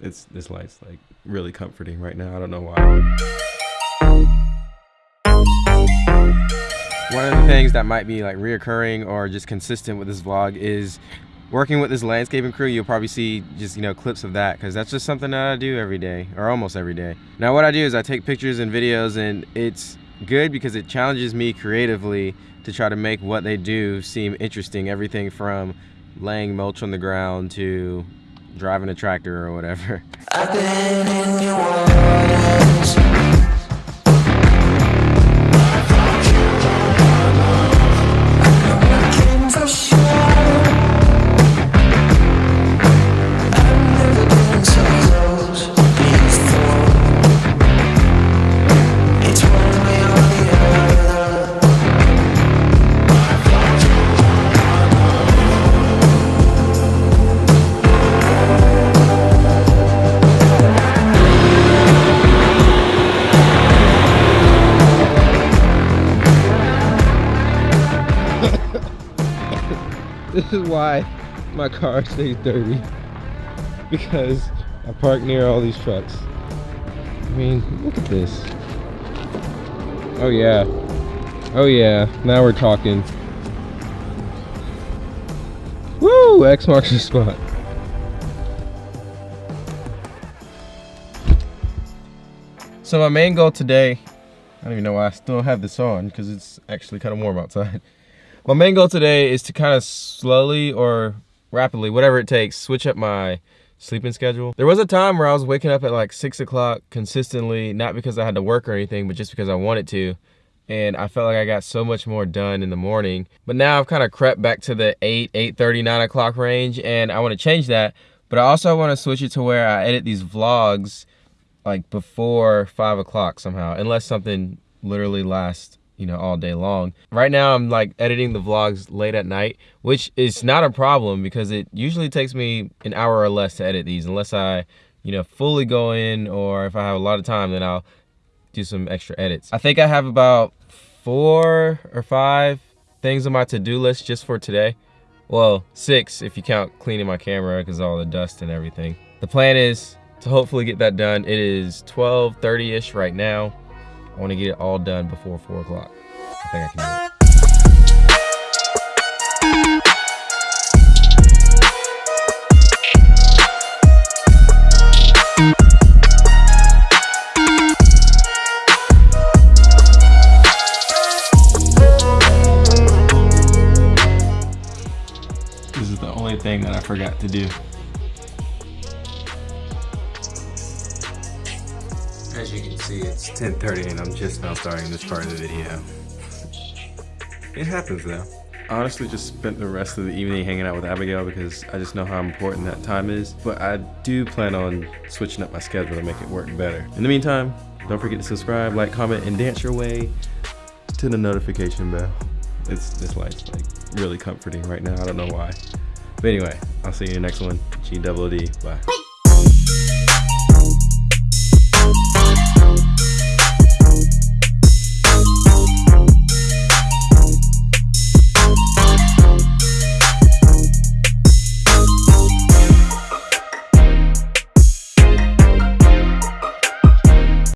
It's this light's like really comforting right now. I don't know why. One of the things that might be like reoccurring or just consistent with this vlog is working with this landscaping crew. You'll probably see just, you know, clips of that because that's just something that I do every day or almost every day. Now what I do is I take pictures and videos and it's good because it challenges me creatively to try to make what they do seem interesting. Everything from laying mulch on the ground to driving a tractor or whatever. This is why my car stays dirty because I park near all these trucks. I mean, look at this. Oh yeah. Oh yeah, now we're talking. Woo! X marks the spot. So my main goal today, I don't even know why I still have this on because it's actually kind of warm outside. My main goal today is to kind of slowly or rapidly, whatever it takes, switch up my sleeping schedule. There was a time where I was waking up at like six o'clock consistently, not because I had to work or anything, but just because I wanted to. And I felt like I got so much more done in the morning. But now I've kind of crept back to the 8, 8.30, 9 o'clock range, and I want to change that. But I also want to switch it to where I edit these vlogs like before 5 o'clock somehow, unless something literally lasts you know, all day long. Right now I'm like editing the vlogs late at night, which is not a problem because it usually takes me an hour or less to edit these unless I, you know, fully go in or if I have a lot of time, then I'll do some extra edits. I think I have about four or five things on my to-do list just for today. Well, six if you count cleaning my camera because all the dust and everything. The plan is to hopefully get that done. It is 12.30ish right now. I want to get it all done before 4 o'clock. I think I can do it. This is the only thing that I forgot to do. As you can see, it's 10.30 and I'm just now starting this part of the video. It happens though. Honestly just spent the rest of the evening hanging out with Abigail because I just know how important that time is. But I do plan on switching up my schedule to make it work better. In the meantime, don't forget to subscribe, like, comment, and dance your way to the notification bell. It's this like really comforting right now. I don't know why. But anyway, I'll see you in the next one. G double D. Bye.